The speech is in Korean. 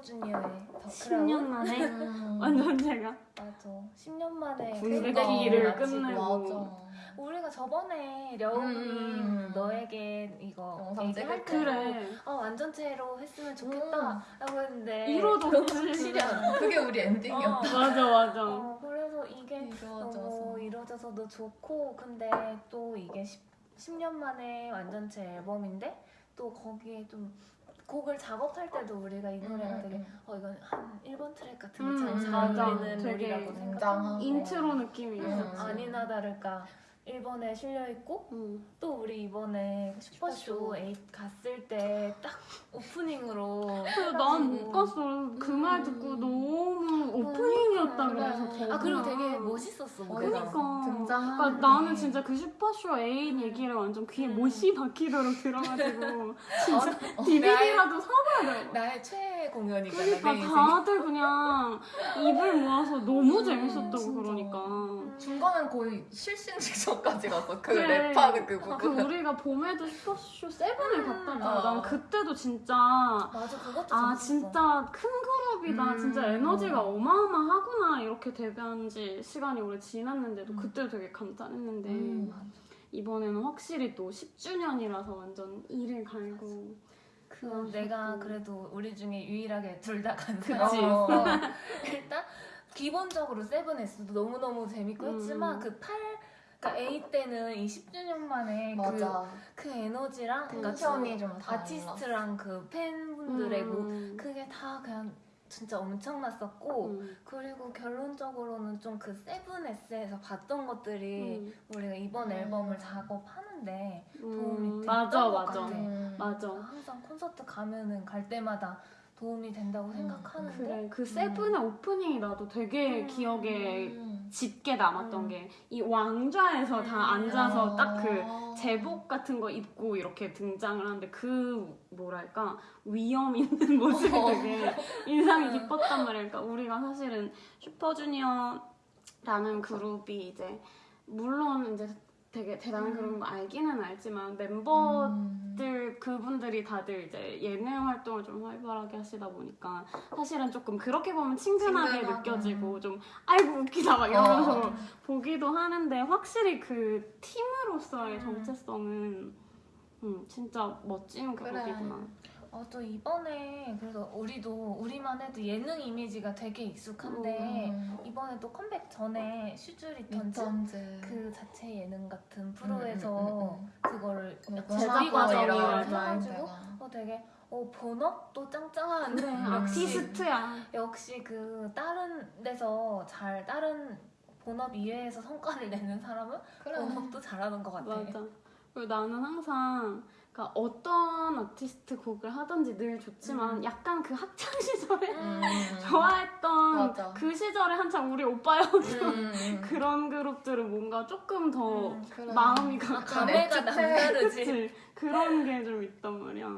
주니어의 덕후라고. 10년 만에 아. 완전 제가 맞아. 10년 만에 군대기를 끝내고. 우리가 저번에 려우님 음, 음, 음. 너에게 이거 영상 찍을 때 그래. 어, 완전체로 했으면 좋겠다 음. 라고 했는데 이러도 실현 그게 우리 엔딩이었다 어, 맞아 맞아 어, 그래서 이게 이루어져서. 너무 이루어져서도 좋고 근데 또 이게 10, 년 만에 완전체 앨범인데 또 거기에 좀 곡을 작업할 때도 우리가 이 노래가 음, 되게 음. 어 이건 한 1번 트랙 같은 음, 게잘 맞아. 어울리는 노래라고. 생각하고 인트로 느낌이 음. 있었지. 아니나 다를까 1번에 실려있고 응. 또 우리 이번에 슈퍼쇼 슈퍼쇼. 8 갔을 때 딱 오프닝으로 난 못 갔어. 그 말 듣고 너무 오프닝이었다 그래. 그래서 더. 아 그리고 되게 멋있었어 무대가 그러니까. 등장하는 그러니까 나는 게. 진짜 그 슈퍼쇼 애인 얘기를 완전 귀에 음. 못이 박히도록 들어가지고 진짜 어, DVD라도 사봐야 돼. 나의 최애 공연이잖아 그러니까 다들 그냥 입을 모아서 너무 음, 재밌었다고 진짜. 그러니까. 중간은 거의 실신 직전까지 갔어. 그 그래. 랩하는 그그 부분. 우리가 봄에도 슈퍼쇼 세븐을 갔다가 어. 난 그때도 진짜 맞아 그것도 아 재밌었어. 진짜 큰 그룹이다 음. 진짜 에너지가 어 마어마하구나 이렇게 데뷔한 지 시간이 오래 지났는데도 음. 그때도 되게 감탄했는데 음. 이번에는 확실히 또 10주년이라서 완전 일을 갈고 그럼 내가 그래도 우리 중에 유일하게 둘 다간 그치. 사람이었어 일단 기본적으로 세븐에스도 너무너무 재밌고 음. 했지만 그 8, 그러니까 A 때는 이 10주년 만에 그, 맞아. 그 에너지랑 그러니까 텐션이 좀 달라. 아티스트랑 그 팬분들의 그 음. 그게 다 그냥 진짜 엄청났었고 음. 그리고 결론적으로는 좀 그 세븐에스에서 봤던 것들이 음. 우리가 이번 음. 앨범을 작업하는데 음. 도움이 됐던 맞아 것 맞아 같아. 음. 맞아 항상 콘서트 가면은 갈 때마다 도움이 된다고 생각하는데 그래 그 세븐의 오프닝이 나도 되게 음. 기억에 음. 짙게 남았던 음. 게이 왕좌에서 다 음. 앉아서 어. 딱그 제복 같은 거 입고 이렇게 등장을 하는데 그 뭐랄까 위험 있는 모습이 어. 되게 인상이 음. 깊었단 말이야. 그러니까 우리가 사실은 슈퍼주니어라는 그룹이 이제 물론 이제 되게 대단한 음. 그룹인 거 알기는 알지만 멤버들 음. 그분들이 다들 이제 예능 활동을 좀 활발하게 하시다 보니까 사실은 조금 그렇게 보면 친근하게 친근하고. 느껴지고 좀 아이고 웃기다 막 이러면서 어. 보기도 하는데 확실히 그 팀으로서의 음. 정체성은 음, 진짜 멋진 그래. 그룹이구나. 어, 또 이번에 그래서 우리도 우리만 해도 예능 이미지가 되게 익숙한데 음. 이번에 또 컴백 전에 슈주 리턴즈 리턴즈. 그 자체 예능 같은 음, 프로에서 음, 음, 그거를 음. 준비 과정을 해가지고. 어, 되게 어 본업도 짱짱한 그래 역시 아티스트야. 역시 그 다른 데서 잘 다른 본업 이외에서 성과를 내는 사람은 그래. 본업도 잘하는 것 같아. 맞아. 그리고 나는 항상 그러니까 어떤 아티스트 곡을 하든지 늘 좋지만 음. 약간 그 학창 시절에 음. 좋아했던 맞아. 그 시절에 한창 우리 오빠였던 음. 그런 그룹들은 뭔가 조금 더 음, 그래. 마음이 가 감회가 남다르지. 그치? 그런 게 좀 있단 말이야.